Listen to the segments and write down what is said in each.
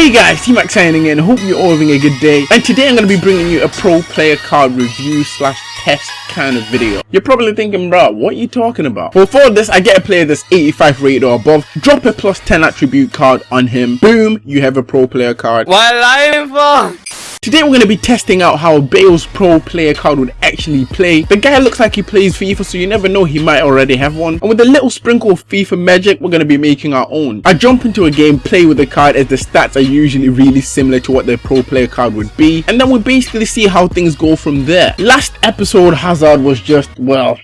Hey guys, T-Mac signing in, hope you're all having a good day and today I'm going to be bringing you a pro player card review slash test kind of video. You're probably thinking bro, what are you talking about? Well for this I get a player that's 85 rated or above, drop a plus 10 attribute card on him, boom, you have a pro player card. What life? Today we're going to be testing out how Bale's pro player card would actually play. The guy looks like he plays FIFA so you never know he might already have one. And with a little sprinkle of FIFA magic we're going to be making our own. I jump into a game, play with the card as the stats are usually really similar to what the pro player card would be. And then we basically see how things go from there. Last episode Hazard was just, well,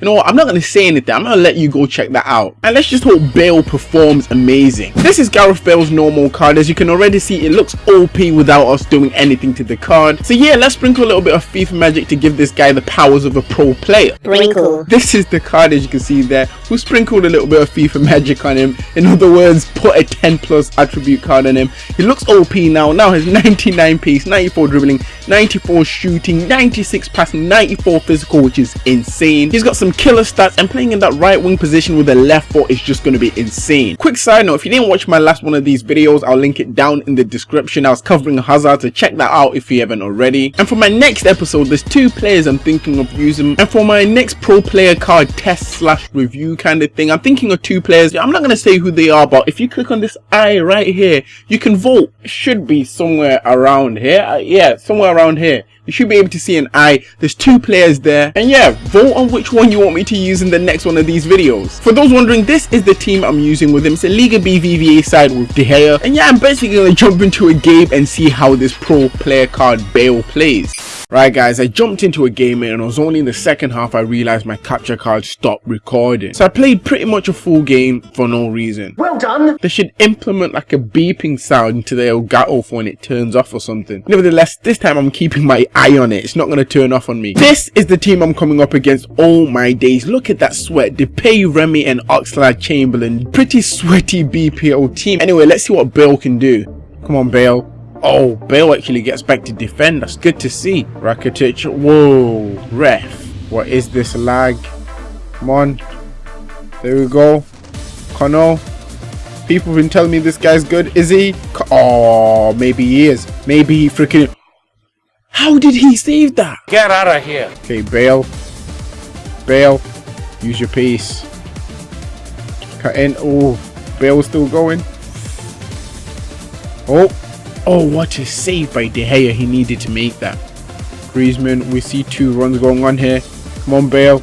you know what, I'm not going to say anything, I'm going to let you go check that out. And let's just hope Bale performs amazing. This is Gareth Bale's normal card, as you can already see it looks OP without us doing anything to the card. So yeah, let's sprinkle a little bit of FIFA magic to give this guy the powers of a pro player. Sprinkle. This is the card as you can see there, we sprinkled a little bit of FIFA magic on him. In other words, put a 10 plus attribute card on him. He looks OP now, now has 99 pace, 94 dribbling, 94 shooting, 96 passing, 94 physical which is insane. He's got some killer stats and playing in that right wing position with a left foot is just going to be insane. Quick side note, if you didn't watch my last one of these videos, I'll link it down in the description. I was covering Hazard, so check that out if you haven't already. And for my next episode, there's two players I'm thinking of using. And for my next pro player card test slash review kind of thing, I'm thinking of two players. I'm not going to say who they are, but if you click on this eye right here, you can vote. It should be somewhere around here. Uh, yeah, somewhere around here you should be able to see an eye. There's two players there. And yeah vote on which one you want me to use in the next one of these videos. For those wondering this is the team i'm using with him. It's a liga BBVA side with de gea. And yeah i'm basically gonna jump into a game and see how this pro player card bale plays Right guys, I jumped into a game and it was only in the second half I realized my capture card stopped recording. So I played pretty much a full game for no reason. Well done! They should implement like a beeping sound into the Elgato when it turns off or something. Nevertheless, this time I'm keeping my eye on it. It's not going to turn off on me. This is the team I'm coming up against. all my days. Look at that sweat. Depay, Remy and Oxlade Chamberlain. Pretty sweaty BPO team. Anyway, let's see what Bale can do. Come on, Bale. Oh, Bale actually gets back to defend. That's good to see. Rakitic. Whoa. Ref. What is this lag? Come on. There we go. Connor. People have been telling me this guy's good. Is he? Oh, maybe he is. Maybe he freaking... How did he save that? Get out of here. Okay, Bale. Bale. Use your pace. Cut in. Oh, Bale's still going. Oh. Oh, what a save by De Gea. He needed to make that. Griezmann, we see two runs going on here. Come on, Bale.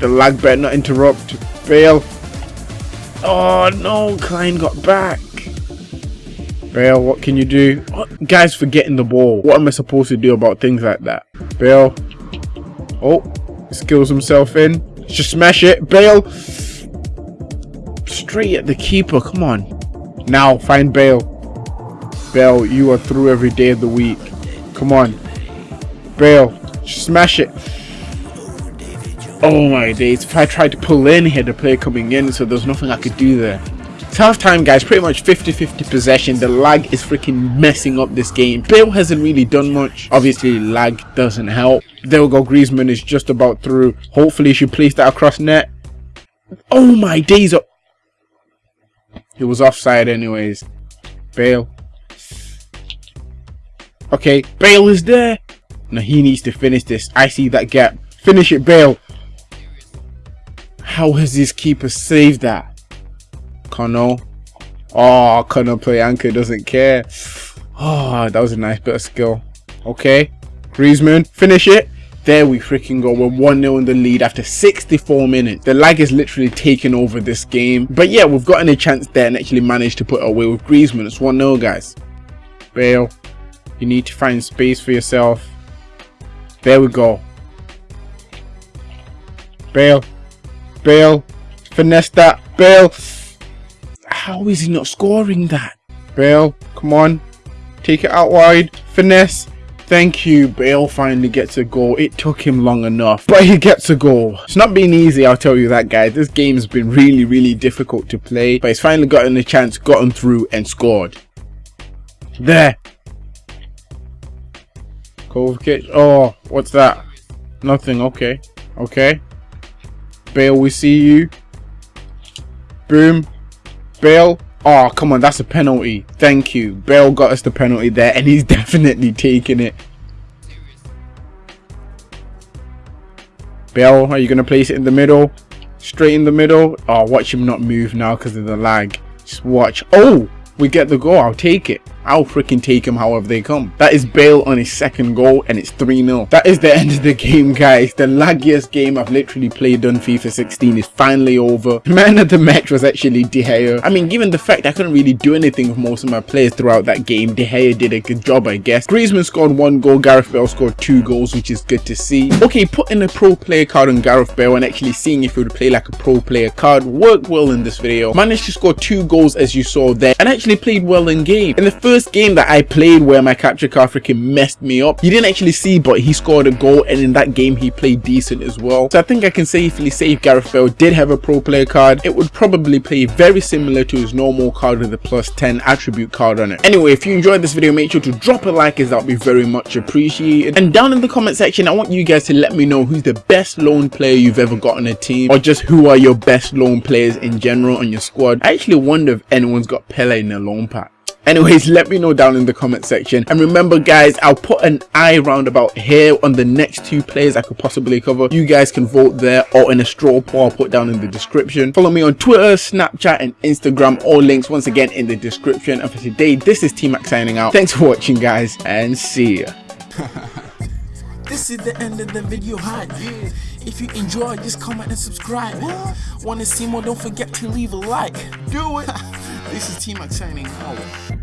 The lag better not interrupt. Bale. Oh, no. Clyne got back. Bale, what can you do? What? Guys forgetting the ball. What am I supposed to do about things like that? Bale. Oh, skills himself in. Just smash it. Bale. Straight at the keeper. Come on. Now, find Bale. Bale, you are through every day of the week. Come on. Bale, smash it. Oh my days. If I tried to pull in here, the player coming in, so there's nothing I could do there. It's half time guys, pretty much 50-50 possession. The lag is freaking messing up this game. Bale hasn't really done much. Obviously lag doesn't help. There we go, Griezmann is just about through. Hopefully she place that across net. Oh my days. He was offside anyways. Bale. Okay, Bale is there. Now he needs to finish this. I see that gap. Finish it, Bale. How has this keeper saved that? Connor. Oh, play anchor doesn't care. Oh, that was a nice bit of skill. Okay. Griezmann, finish it. There we freaking go. We're 1-0 in the lead after 64 minutes. The lag is literally taking over this game. But yeah, we've gotten a chance there and actually managed to put away with Griezmann. It's 1-0, guys. Bale, you need to find space for yourself. There we go. Bale. Bale. Finesse that. Bale. How is he not scoring that? Bale, come on. Take it out wide. Finesse. Thank you, Bale finally gets a goal. It took him long enough, but he gets a goal. It's not been easy, I'll tell you that, guys. This game's been really, really difficult to play, but he's finally gotten a chance, gotten through, and scored. There. Kovacic. Oh, what's that? Nothing. Okay. Okay. Bale, we see you. Boom. Bale. Oh, come on, that's a penalty. Thank you. Bale got us the penalty there, and he's definitely taking it. Bale, are you going to place it in the middle? Straight in the middle? Oh, watch him not move now because of the lag. Just watch. Oh, we get the goal. I'll take it. I'll freaking take him however they come. That is Bale on his second goal and it's 3-0. That is the end of the game guys. The laggiest game I've literally played on FIFA 16 is finally over. The man of the match was actually De Gea. I mean given the fact I couldn't really do anything with most of my players throughout that game, De Gea did a good job I guess. Griezmann scored one goal, Gareth Bale scored two goals which is good to see. Okay, putting a pro player card on Gareth Bale and actually seeing if he would play like a pro player card worked well in this video. Managed to score two goals as you saw there and actually played well in game. In the first game that I played where my capture card freaking messed me up. You didn't actually see, but he scored a goal and in that game he played decent as well. So I think I can safely say if Gareth Bale did have a pro player card, it would probably play very similar to his normal card with a plus 10 attribute card on it. Anyway, if you enjoyed this video, make sure to drop a like as that would be very much appreciated. And down in the comment section, I want you guys to let me know who's the best loan player you've ever got on a team or just who are your best loan players in general on your squad. I actually wonder if anyone's got Pele in their loan pack anyways let me know down in the comment section and remember guys i'll put an eye roundabout here on the next two players i could possibly cover you guys can vote there or in a straw poll i'll put down in the description follow me on twitter snapchat and instagram all links once again in the description and for today this is t-max signing out thanks for watching guys and see ya This is the end of the video hype. If you enjoyed, just comment and subscribe. Wanna see more? Don't forget to leave a like. Do it. this is T-Max signing out.